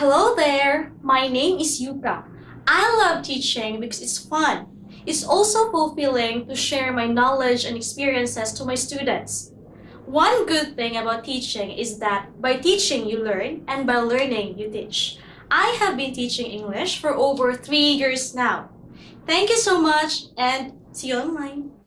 Hello there, my name is Yuka. I love teaching because it's fun. It's also fulfilling to share my knowledge and experiences to my students. One good thing about teaching is that by teaching you learn and by learning you teach. I have been teaching English for over three years now. Thank you so much and see you online.